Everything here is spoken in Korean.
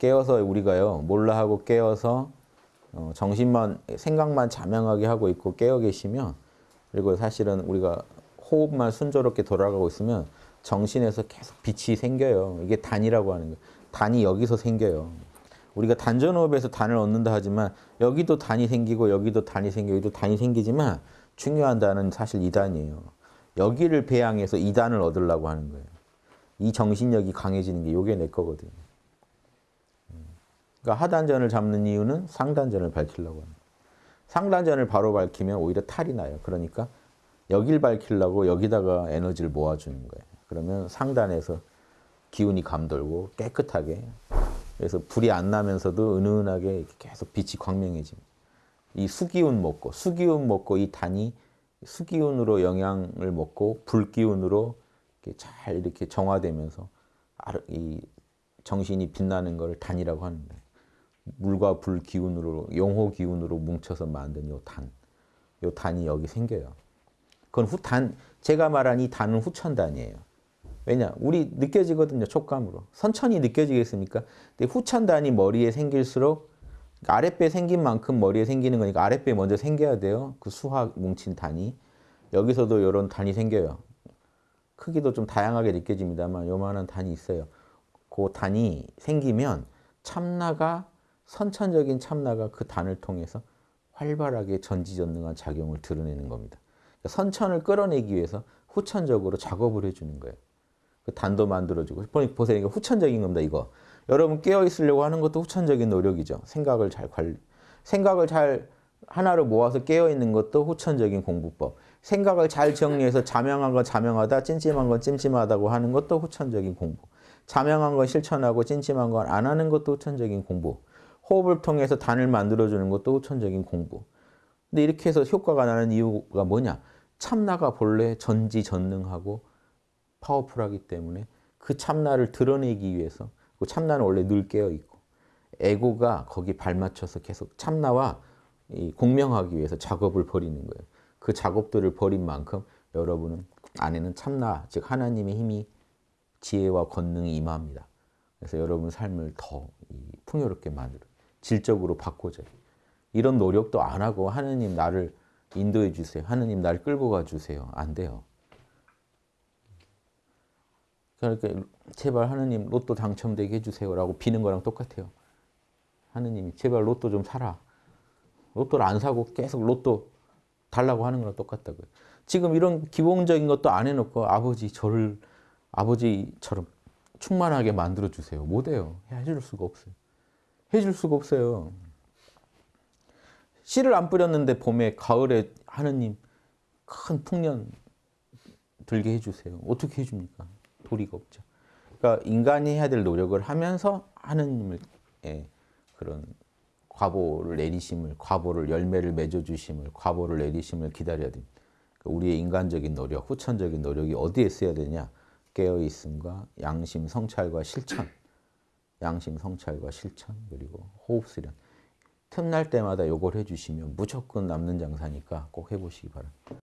깨어서 우리가요 몰라 하고 깨어서 어, 정신만 생각만 자명하게 하고 있고 깨어 계시면 그리고 사실은 우리가 호흡만 순조롭게 돌아가고 있으면 정신에서 계속 빛이 생겨요. 이게 단이라고 하는 거예요. 단이 여기서 생겨요. 우리가 단전호흡에서 단을 얻는다 하지만 여기도 단이 생기고 여기도 단이 생기고 여기도 단이 생기지만 중요한 단은 사실 이단이에요 여기를 배양해서 이단을 얻으려고 하는 거예요. 이 정신력이 강해지는 게 요게 내 거거든요. 그러니까 하단전을 잡는 이유는 상단전을 밝히려고 하는. 상단전을 바로 밝히면 오히려 탈이 나요. 그러니까 여길 밝히려고 여기다가 에너지를 모아주는 거예요. 그러면 상단에서 기운이 감돌고 깨끗하게 그래서 불이 안 나면서도 은은하게 계속 빛이 광명해집니다. 이 수기운 먹고 수기운 먹고 이 단이 수기운으로 영향을 먹고 불기운으로 이렇게 잘 이렇게 정화되면서 이 정신이 빛나는 걸 단이라고 하는 거예요. 물과 불 기운으로 용호 기운으로 뭉쳐서 만든 요 단. 요 단이 여기 생겨요. 그건 후단 제가 말한 이 단은 후천단이에요. 왜냐? 우리 느껴지거든요. 촉감으로. 선천이 느껴지겠습니까? 근데 후천단이 머리에 생길수록 아랫배 생긴 만큼 머리에 생기는 거니까 아랫배 먼저 생겨야 돼요. 그 수학 뭉친 단이. 여기서도 이런 단이 생겨요. 크기도 좀 다양하게 느껴집니다만 요만한 단이 있어요. 그 단이 생기면 참나가 선천적인 참나가 그 단을 통해서 활발하게 전지전능한 작용을 드러내는 겁니다. 그러니까 선천을 끌어내기 위해서 후천적으로 작업을 해주는 거예요. 그 단도 만들어주고 보세요. 이거 후천적인 겁니다. 이거 여러분 깨어 있으려고 하는 것도 후천적인 노력이죠. 생각을 잘 관리, 생각을 잘 하나로 모아서 깨어 있는 것도 후천적인 공부법. 생각을 잘 정리해서 자명한 건 자명하다, 찜찜한 건 찜찜하다고 하는 것도 후천적인 공부. 자명한 건 실천하고 찜찜한 건 안 하는 것도 후천적인 공부. 호흡을 통해서 단을 만들어주는 것도 후천적인 공부. 근데 이렇게 해서 효과가 나는 이유가 뭐냐? 참나가 본래 전지전능하고 파워풀하기 때문에 그 참나를 드러내기 위해서 그 참나는 원래 늘 깨어 있고 에고가 거기 발맞춰서 계속 참나와 이 공명하기 위해서 작업을 벌이는 거예요. 그 작업들을 벌인 만큼 여러분은 안에는 참나 즉 하나님의 힘이 지혜와 권능이 임합니다. 그래서 여러분 삶을 더이 풍요롭게 만들어 질적으로 바꿔줘요. 이런 노력도 안 하고 하느님 나를 인도해 주세요. 하느님 나를 끌고 가 주세요. 안 돼요. 그러니까 제발 하느님 로또 당첨되게 해주세요 라고 비는 거랑 똑같아요. 하느님이 제발 로또 좀 사라. 로또를 안 사고 계속 로또 달라고 하는 거랑 똑같다고요. 지금 이런 기본적인 것도 안 해놓고 아버지 저를 아버지처럼 충만하게 만들어 주세요. 못해요. 해줄 수가 없어요. 해줄 수가 없어요. 씨를 안 뿌렸는데 봄에 가을에 하느님 큰 풍년 들게 해주세요. 어떻게 해줍니까? 도리가 없죠. 그러니까 인간이 해야 될 노력을 하면서 하느님을 예, 그런 과보를 내리심을 과보를 열매를 맺어주심을 과보를 내리심을 기다려야 됩니다. 그러니까 우리의 인간적인 노력, 후천적인 노력이 어디에 써야 되냐? 깨어 있음과 양심, 성찰과 실천, 양심, 성찰과 실천 그리고 호흡 수련. 틈날 때마다 요걸 해주시면 무조건 남는 장사니까 꼭 해보시기 바랍니다.